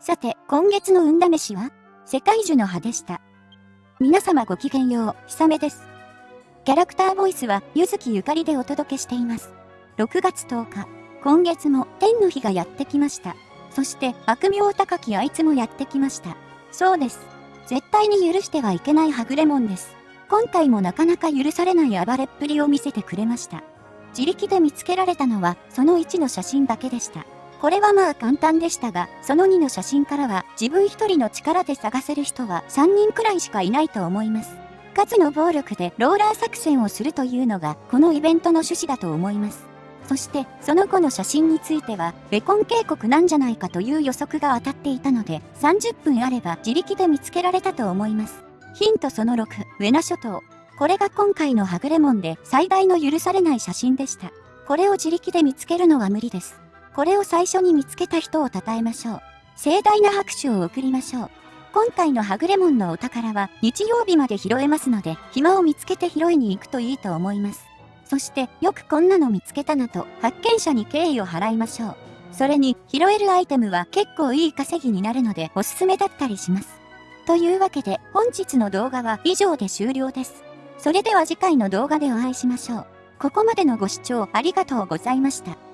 さて、今月の運試しは世界樹の葉でした。皆様ごきげんよう、ひさめです。キャラクターボイスは、ゆずきゆかりでお届けしています。6月10日、今月も天の日がやってきました。そして、悪名高きあいつもやってきました。そうです。絶対に許してはいけないはぐれもんです。今回もなかなか許されない暴れっぷりを見せてくれました。自力で見つけられたのは、その1の写真だけでした。これはまあ簡単でしたが、その2の写真からは自分一人の力で探せる人は3人くらいしかいないと思います。数の暴力でローラー作戦をするというのがこのイベントの趣旨だと思います。そしてその後の写真についてはベコン渓谷なんじゃないかという予測が当たっていたので30分あれば自力で見つけられたと思います。ヒントその6、ウェナ諸島。これが今回のはぐれもんで最大の許されない写真でした。これを自力で見つけるのは無理です。これを最初に見つけた人を称えましょう。盛大な拍手を送りましょう。今回のはぐれもんのお宝は日曜日まで拾えますので、暇を見つけて拾いに行くといいと思います。そして、よくこんなの見つけたなと、発見者に敬意を払いましょう。それに、拾えるアイテムは結構いい稼ぎになるのでおすすめだったりします。というわけで、本日の動画は以上で終了です。それでは次回の動画でお会いしましょう。ここまでのご視聴ありがとうございました。